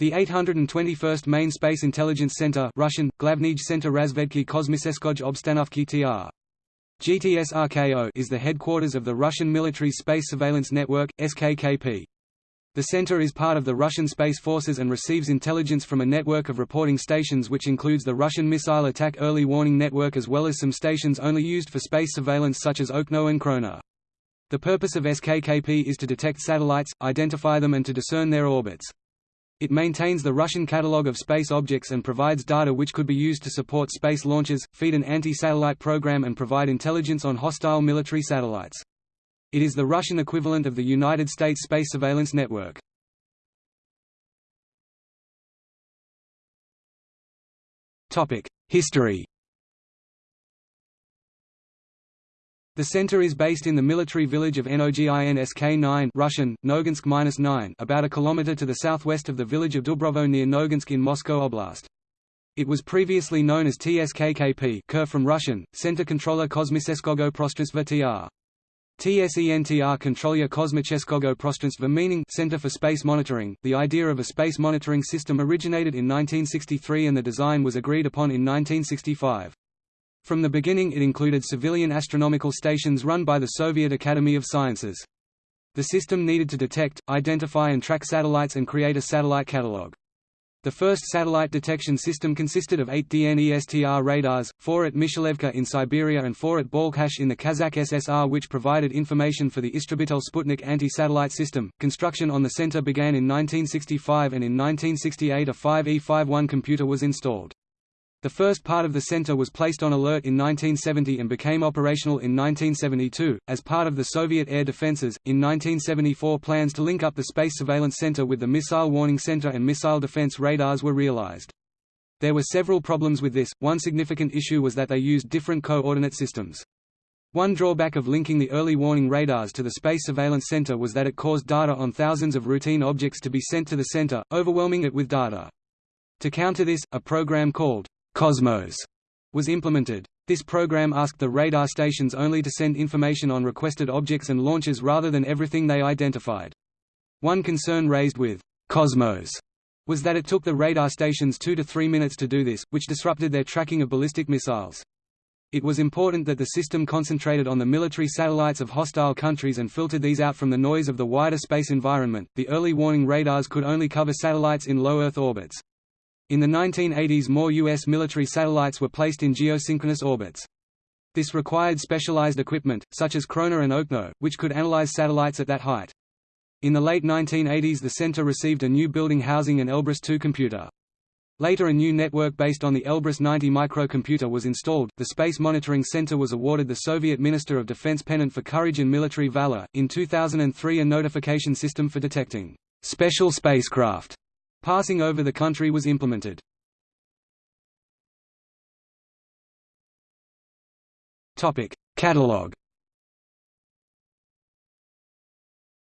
The 821st Main Space Intelligence Center Russian, Center Razvedki TR. GTS-RKO is the headquarters of the Russian Military Space Surveillance Network, SKKP. The center is part of the Russian Space Forces and receives intelligence from a network of reporting stations which includes the Russian Missile Attack Early Warning Network as well as some stations only used for space surveillance such as Okno and Krona. The purpose of SKKP is to detect satellites, identify them and to discern their orbits. It maintains the Russian catalogue of space objects and provides data which could be used to support space launches, feed an anti-satellite program and provide intelligence on hostile military satellites. It is the Russian equivalent of the United States Space Surveillance Network. History The center is based in the military village of Noginsk 9 Russian, Noginsk-9 about a kilometer to the southwest of the village of Dubrovo near Noginsk in Moscow Oblast. It was previously known as TSKKP Ker from Russian, Center Controller Kosmiseskogo Prostranstva TR. TSENTR Kontrolya Kosmicheskogo Prostranstva meaning Center for Space Monitoring. The idea of a space monitoring system originated in 1963 and the design was agreed upon in 1965. From the beginning it included civilian astronomical stations run by the Soviet Academy of Sciences. The system needed to detect, identify and track satellites and create a satellite catalog. The first satellite detection system consisted of eight DNESTR radars, four at Mishelevka in Siberia and four at Balkhash in the Kazakh SSR which provided information for the Istrebitel Sputnik anti-satellite system. Construction on the center began in 1965 and in 1968 a 5E51 computer was installed. The first part of the center was placed on alert in 1970 and became operational in 1972. As part of the Soviet air defenses, in 1974 plans to link up the Space Surveillance Center with the Missile Warning Center and missile defense radars were realized. There were several problems with this, one significant issue was that they used different coordinate systems. One drawback of linking the early warning radars to the Space Surveillance Center was that it caused data on thousands of routine objects to be sent to the center, overwhelming it with data. To counter this, a program called Cosmos was implemented. This program asked the radar stations only to send information on requested objects and launches rather than everything they identified. One concern raised with Cosmos was that it took the radar stations two to three minutes to do this, which disrupted their tracking of ballistic missiles. It was important that the system concentrated on the military satellites of hostile countries and filtered these out from the noise of the wider space environment. The early warning radars could only cover satellites in low Earth orbits. In the 1980s more U.S. military satellites were placed in geosynchronous orbits. This required specialized equipment, such as Krona and Okno, which could analyze satellites at that height. In the late 1980s the center received a new building housing an Elbrus II computer. Later a new network based on the Elbrus 90 microcomputer was installed. The Space Monitoring Center was awarded the Soviet Minister of Defense Pennant for Courage and Military Valor. In 2003 a notification system for detecting special spacecraft Passing over the country was implemented. Catalog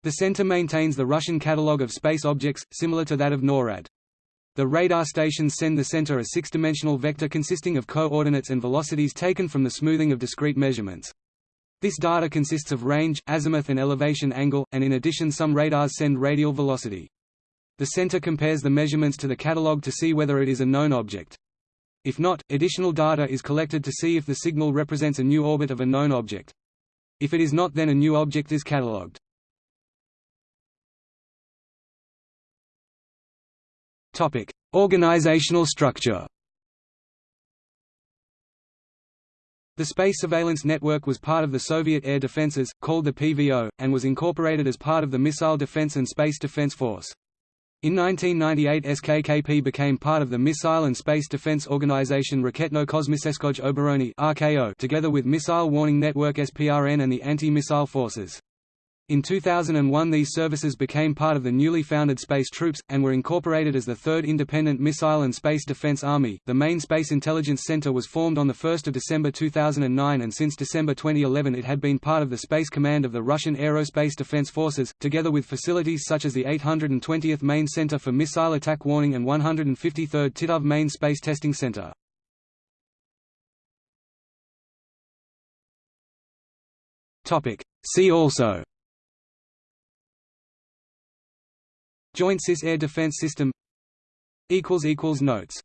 The center maintains the Russian catalogue of space objects, similar to that of NORAD. The radar stations send the center a six-dimensional vector consisting of coordinates and velocities taken from the smoothing of discrete measurements. This data consists of range, azimuth and elevation angle, and in addition some radars send radial velocity. The center compares the measurements to the catalog to see whether it is a known object. If not, additional data is collected to see if the signal represents a new orbit of a known object. If it is not then a new object is catalogued. Organizational structure The Space Surveillance Network was part of the Soviet air defenses, called the PVO, and was incorporated as part of the Missile Defense and Space Defense Force. In 1998 SKKP became part of the Missile and Space Defense Organization Raketno-Kosmiseskoj Obrony together with Missile Warning Network SPRN and the Anti-Missile Forces. In 2001 these services became part of the newly founded Space Troops, and were incorporated as the Third Independent Missile and Space Defense Army. The main Space Intelligence Center was formed on 1 December 2009 and since December 2011 it had been part of the Space Command of the Russian Aerospace Defense Forces, together with facilities such as the 820th Main Center for Missile Attack Warning and 153rd Titov Main Space Testing Center. See also Joint Cis Air Defense System. Notes.